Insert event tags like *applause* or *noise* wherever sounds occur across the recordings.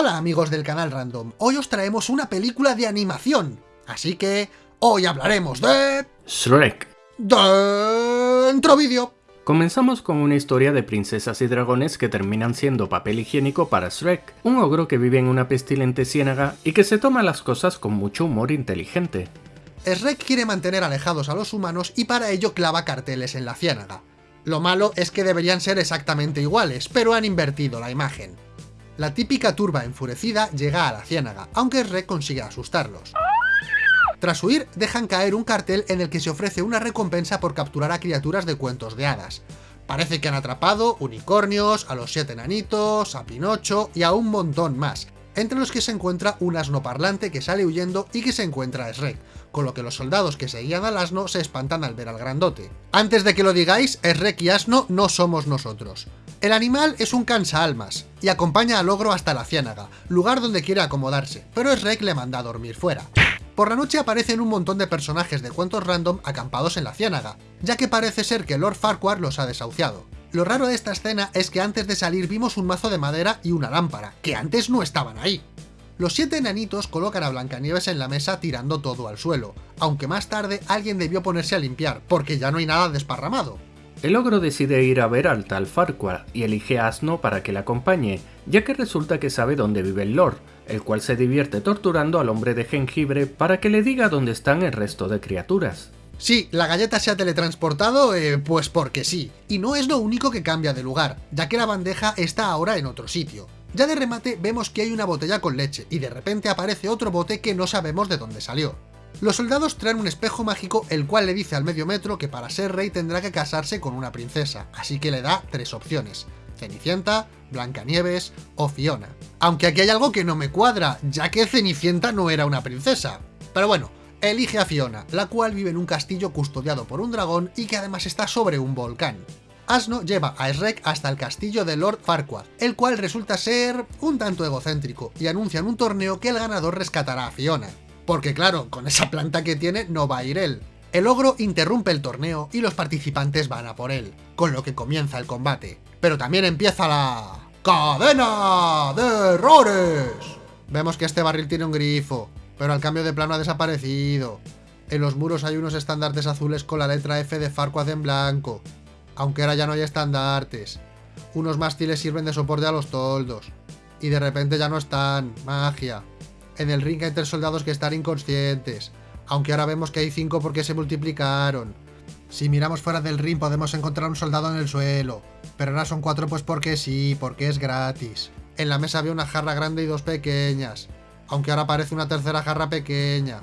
Hola amigos del canal Random, hoy os traemos una película de animación, así que hoy hablaremos de... Shrek. Dentro vídeo. Comenzamos con una historia de princesas y dragones que terminan siendo papel higiénico para Shrek, un ogro que vive en una pestilente ciénaga y que se toma las cosas con mucho humor inteligente. Shrek quiere mantener alejados a los humanos y para ello clava carteles en la ciénaga. Lo malo es que deberían ser exactamente iguales, pero han invertido la imagen. La típica turba enfurecida llega a la ciénaga, aunque Shrek consigue asustarlos. Tras huir, dejan caer un cartel en el que se ofrece una recompensa por capturar a criaturas de cuentos de hadas. Parece que han atrapado unicornios, a los siete enanitos, a Pinocho y a un montón más, entre los que se encuentra un asno parlante que sale huyendo y que se encuentra a Shrek, con lo que los soldados que seguían al asno se espantan al ver al grandote. Antes de que lo digáis, Shrek y asno no somos nosotros. El animal es un cansa-almas, y acompaña al ogro hasta la ciénaga, lugar donde quiere acomodarse, pero Shrek le manda a dormir fuera. Por la noche aparecen un montón de personajes de cuentos random acampados en la ciénaga, ya que parece ser que Lord Farquhar los ha desahuciado. Lo raro de esta escena es que antes de salir vimos un mazo de madera y una lámpara, que antes no estaban ahí. Los siete enanitos colocan a Blancanieves en la mesa tirando todo al suelo, aunque más tarde alguien debió ponerse a limpiar, porque ya no hay nada desparramado. El ogro decide ir a ver al tal Farquhar y elige a Asno para que le acompañe, ya que resulta que sabe dónde vive el Lord, el cual se divierte torturando al hombre de jengibre para que le diga dónde están el resto de criaturas. Sí, la galleta se ha teletransportado, eh, pues porque sí, y no es lo único que cambia de lugar, ya que la bandeja está ahora en otro sitio. Ya de remate vemos que hay una botella con leche, y de repente aparece otro bote que no sabemos de dónde salió. Los soldados traen un espejo mágico el cual le dice al medio metro que para ser rey tendrá que casarse con una princesa, así que le da tres opciones. Cenicienta, Blancanieves o Fiona. Aunque aquí hay algo que no me cuadra, ya que Cenicienta no era una princesa. Pero bueno, elige a Fiona, la cual vive en un castillo custodiado por un dragón y que además está sobre un volcán. Asno lleva a Shrek hasta el castillo de Lord Farquaad, el cual resulta ser un tanto egocéntrico, y anuncian un torneo que el ganador rescatará a Fiona porque claro, con esa planta que tiene no va a ir él. El ogro interrumpe el torneo y los participantes van a por él, con lo que comienza el combate. Pero también empieza la... ¡Cadena de errores! Vemos que este barril tiene un grifo, pero al cambio de plano ha desaparecido. En los muros hay unos estandartes azules con la letra F de Farquaad en blanco, aunque ahora ya no hay estandartes. Unos mástiles sirven de soporte a los toldos, y de repente ya no están. Magia. En el ring hay tres soldados que están inconscientes, aunque ahora vemos que hay cinco porque se multiplicaron. Si miramos fuera del ring podemos encontrar un soldado en el suelo, pero ahora son cuatro pues porque sí, porque es gratis. En la mesa había una jarra grande y dos pequeñas, aunque ahora aparece una tercera jarra pequeña.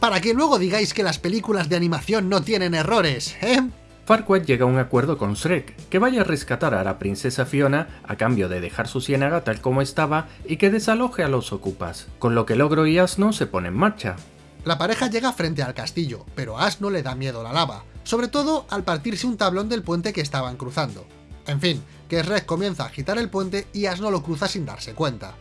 Para que luego digáis que las películas de animación no tienen errores, ¿eh? Farquaad llega a un acuerdo con Shrek, que vaya a rescatar a la princesa Fiona a cambio de dejar su ciénaga tal como estaba y que desaloje a los ocupas, con lo que Logro y Asno se ponen en marcha. La pareja llega frente al castillo, pero Asno le da miedo la lava, sobre todo al partirse un tablón del puente que estaban cruzando. En fin, que Shrek comienza a agitar el puente y Asno lo cruza sin darse cuenta.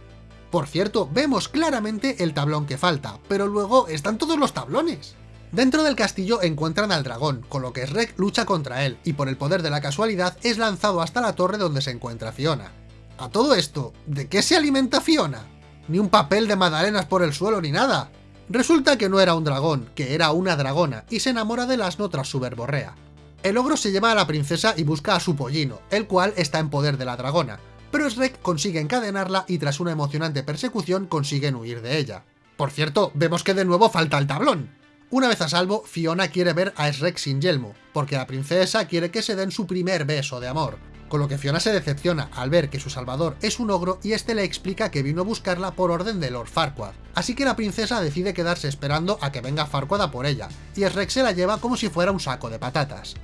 Por cierto, vemos claramente el tablón que falta, pero luego están todos los tablones. Dentro del castillo encuentran al dragón, con lo que Shrek lucha contra él, y por el poder de la casualidad es lanzado hasta la torre donde se encuentra Fiona. A todo esto, ¿de qué se alimenta Fiona? Ni un papel de magdalenas por el suelo ni nada. Resulta que no era un dragón, que era una dragona, y se enamora del asno tras su verborrea. El ogro se lleva a la princesa y busca a su pollino, el cual está en poder de la dragona, pero Shrek consigue encadenarla y tras una emocionante persecución consiguen huir de ella. Por cierto, vemos que de nuevo falta el tablón. Una vez a salvo, Fiona quiere ver a Shrek sin yelmo, porque la princesa quiere que se den su primer beso de amor, con lo que Fiona se decepciona al ver que su salvador es un ogro y este le explica que vino a buscarla por orden de Lord Farquaad, así que la princesa decide quedarse esperando a que venga Farquaad a por ella, y Shrek se la lleva como si fuera un saco de patatas.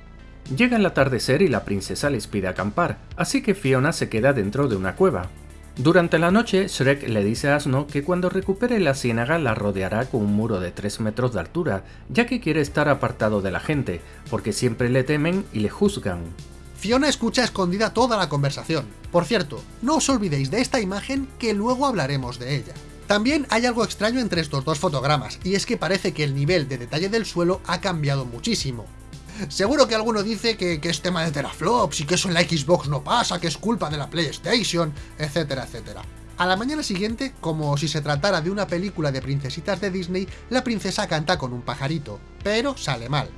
Llega el atardecer y la princesa les pide acampar, así que Fiona se queda dentro de una cueva. Durante la noche, Shrek le dice a Asno que cuando recupere la ciénaga la rodeará con un muro de 3 metros de altura, ya que quiere estar apartado de la gente, porque siempre le temen y le juzgan. Fiona escucha escondida toda la conversación. Por cierto, no os olvidéis de esta imagen que luego hablaremos de ella. También hay algo extraño entre estos dos fotogramas, y es que parece que el nivel de detalle del suelo ha cambiado muchísimo. Seguro que alguno dice que, es tema de teraflops y que eso en la Xbox no pasa, que es culpa de la PlayStation, etcétera, etcétera. A la mañana siguiente, como si se tratara de una película de princesitas de Disney, la princesa canta con un pajarito, pero sale mal.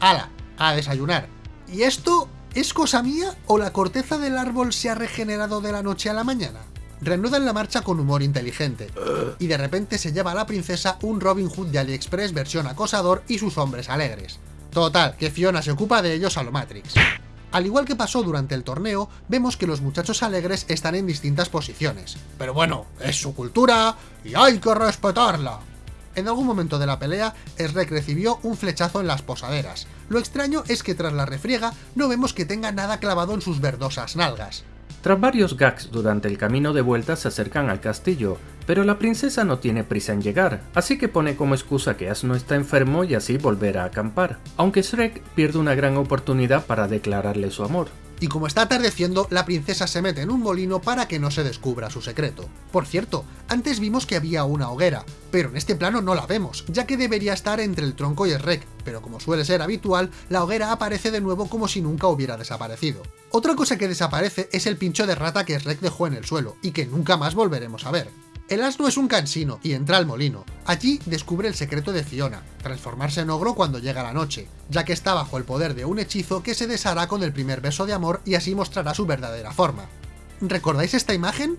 ¡Hala! A desayunar. ¿Y esto es cosa mía o la corteza del árbol se ha regenerado de la noche a la mañana? Reanudan la marcha con humor inteligente, y de repente se lleva a la princesa un Robin Hood de AliExpress versión acosador y sus hombres alegres. Total, que Fiona se ocupa de ellos a lo Matrix. Al igual que pasó durante el torneo, vemos que los muchachos alegres están en distintas posiciones. Pero bueno, es su cultura y hay que respetarla. En algún momento de la pelea, Shrek recibió un flechazo en las posaderas. Lo extraño es que tras la refriega no vemos que tenga nada clavado en sus verdosas nalgas. Tras varios gags durante el camino de vuelta se acercan al castillo, pero la princesa no tiene prisa en llegar, así que pone como excusa que Asno está enfermo y así volverá a acampar, aunque Shrek pierde una gran oportunidad para declararle su amor y como está atardeciendo, la princesa se mete en un molino para que no se descubra su secreto. Por cierto, antes vimos que había una hoguera, pero en este plano no la vemos, ya que debería estar entre el tronco y el pero como suele ser habitual, la hoguera aparece de nuevo como si nunca hubiera desaparecido. Otra cosa que desaparece es el pincho de rata que Shrek dejó en el suelo, y que nunca más volveremos a ver. El asno es un cansino y entra al molino. Allí descubre el secreto de Fiona, transformarse en ogro cuando llega la noche, ya que está bajo el poder de un hechizo que se deshará con el primer beso de amor y así mostrará su verdadera forma. ¿Recordáis esta imagen?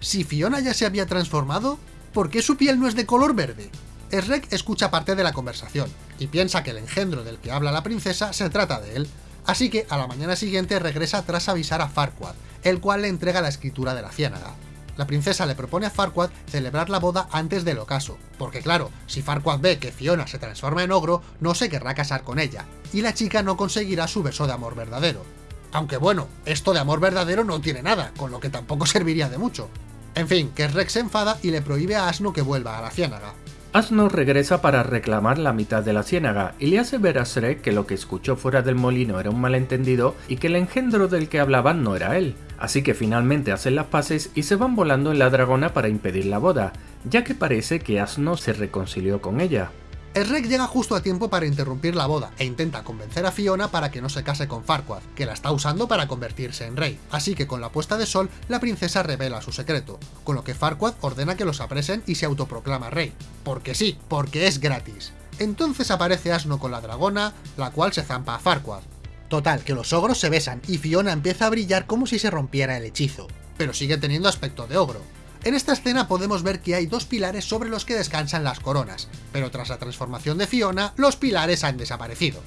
Si Fiona ya se había transformado, ¿por qué su piel no es de color verde? Shrek escucha parte de la conversación, y piensa que el engendro del que habla la princesa se trata de él, así que a la mañana siguiente regresa tras avisar a Farquaad, el cual le entrega la escritura de la ciénaga la princesa le propone a Farquaad celebrar la boda antes del ocaso, porque claro, si Farquaad ve que Fiona se transforma en ogro, no se querrá casar con ella, y la chica no conseguirá su beso de amor verdadero. Aunque bueno, esto de amor verdadero no tiene nada, con lo que tampoco *laughs* serviría de mucho. En fin, que Rex se enfada y le prohíbe a Asno que vuelva a la ciénaga. Asno regresa para reclamar la mitad de la ciénaga y le hace ver a Shrek que lo que escuchó fuera del molino era un malentendido y que el engendro del que hablaban no era él. Así que finalmente hacen las paces y se van volando en la dragona para impedir la boda, ya que parece que Asno se reconcilió con ella. El rey llega justo a tiempo para interrumpir la boda e intenta convencer a Fiona para que no se case con Farquaad, que la está usando para convertirse en rey. Así que con la puesta de sol, la princesa revela su secreto, con lo que Farquaad ordena que los apresen y se autoproclama rey. Porque sí, porque es gratis. Entonces aparece Asno con la dragona, la cual se zampa a Farquaad. Total, que los ogros se besan y Fiona empieza a brillar como si se rompiera el hechizo, pero sigue teniendo aspecto de ogro. En esta escena podemos ver que hay dos pilares sobre los que descansan las coronas, pero tras la transformación de Fiona, los pilares han desaparecido.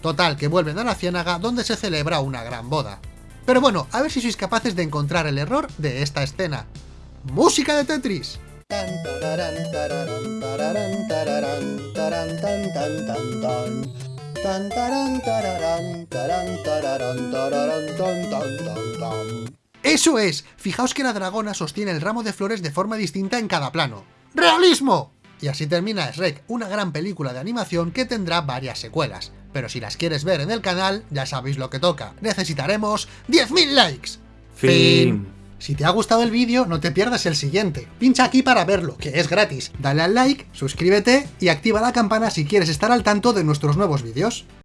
Total, que vuelven a la ciénaga donde se celebra una gran boda. Pero bueno, a ver si sois capaces de encontrar el error de esta escena. ¡Música de Tetris! ¡Eso es! Fijaos que la dragona sostiene el ramo de flores de forma distinta en cada plano. ¡Realismo! Y así termina Shrek, una gran película de animación que tendrá varias secuelas. Pero si las quieres ver en el canal, ya sabéis lo que toca. Necesitaremos 10.000 likes. Fin. Si te ha gustado el vídeo, no te pierdas el siguiente. Pincha aquí para verlo, que es gratis. Dale al like, suscríbete y activa la campana si quieres estar al tanto de nuestros nuevos vídeos.